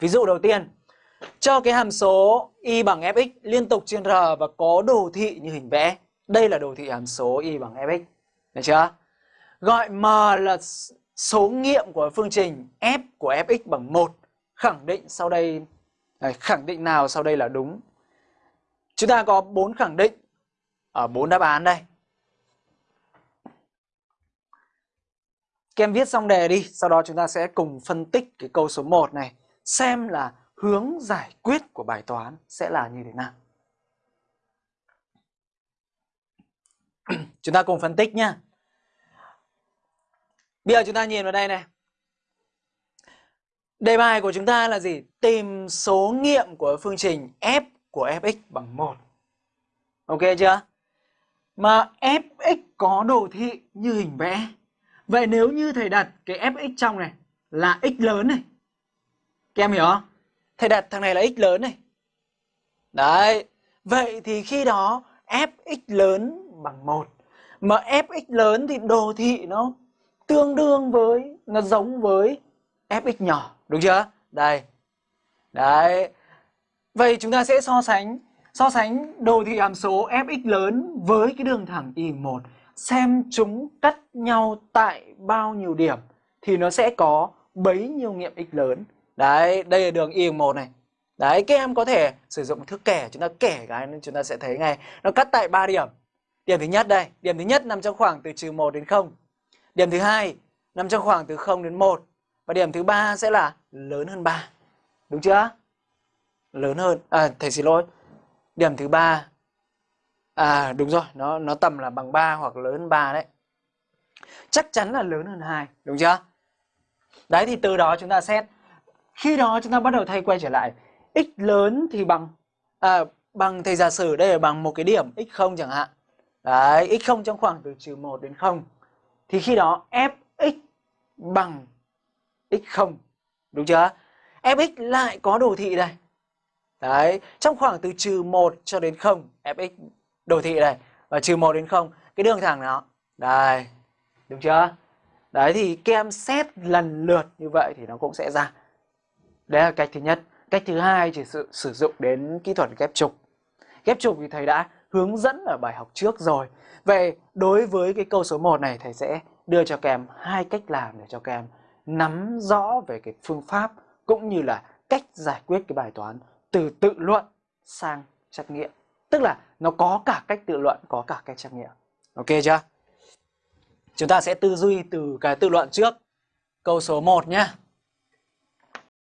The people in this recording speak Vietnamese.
Ví dụ đầu tiên, cho cái hàm số y bằng fx liên tục trên r và có đồ thị như hình vẽ. Đây là đồ thị hàm số y bằng fx. Được chưa? Gọi m là số nghiệm của phương trình f của fx bằng 1. Khẳng định sau đây khẳng định nào sau đây là đúng. Chúng ta có bốn khẳng định ở bốn đáp án đây. Các em viết xong đề đi, sau đó chúng ta sẽ cùng phân tích cái câu số 1 này, xem là hướng giải quyết của bài toán sẽ là như thế nào. chúng ta cùng phân tích nhé. Bây giờ chúng ta nhìn vào đây này. Đề bài của chúng ta là gì? Tìm số nghiệm của phương trình f của fx bằng 1. Ok chưa? Mà fx có đồ thị như hình vẽ. Vậy nếu như thầy đặt cái fx trong này là x lớn này. Các em hiểu không? Thầy đặt thằng này là x lớn này. Đấy. Vậy thì khi đó fx lớn bằng 1. Mà fx lớn thì đồ thị nó tương đương với, nó giống với fx nhỏ. Đúng chưa? Đây. Đấy. Vậy chúng ta sẽ so sánh so sánh đồ thị hàm số fx lớn với cái đường thẳng y1 xem chúng cắt nhau tại bao nhiêu điểm thì nó sẽ có bấy nhiêu nghiệm x lớn. Đấy, đây là đường y1 này. Đấy, các em có thể sử dụng thước kẻ, chúng ta kẻ cái chúng ta sẽ thấy ngay nó cắt tại 3 điểm. Điểm thứ nhất đây, điểm thứ nhất nằm trong khoảng từ trừ 1 đến 0. Điểm thứ hai nằm trong khoảng từ 0 đến 1 và điểm thứ ba sẽ là lớn hơn 3. Đúng chưa? Lớn hơn. À thầy xin lỗi. Điểm thứ ba À đúng rồi, nó nó tầm là bằng 3 hoặc lớn hơn 3 đấy. Chắc chắn là lớn hơn 2, đúng chưa? Đấy thì từ đó chúng ta xét. Khi đó chúng ta bắt đầu thay quay trở lại. x lớn thì bằng à, bằng thầy giả sử đây là bằng một cái điểm x0 chẳng hạn. Đấy, x0 trong khoảng từ trừ 1 đến 0. Thì khi đó fx bằng x0. Đúng chưa? fx lại có đồ thị đây. Đấy, trong khoảng từ trừ 1 cho đến 0, fx đồ thị này Và trừ 1 đến 0, cái đường thẳng nó. Đây, đúng chưa? Đấy thì kem xét lần lượt như vậy thì nó cũng sẽ ra. Đấy là cách thứ nhất. Cách thứ hai thì sự sử dụng đến kỹ thuật ghép trục. Ghép trục thì thầy đã hướng dẫn ở bài học trước rồi. Vậy đối với cái câu số 1 này thầy sẽ đưa cho các em hai cách làm để cho các em nắm rõ về cái phương pháp cũng như là cách giải quyết cái bài toán từ tự luận sang trắc nghiệm. Tức là nó có cả cách tự luận, có cả cách trắc nghiệm. Ok chưa? Chúng ta sẽ tư duy từ cái tự luận trước. Câu số 1 nhé.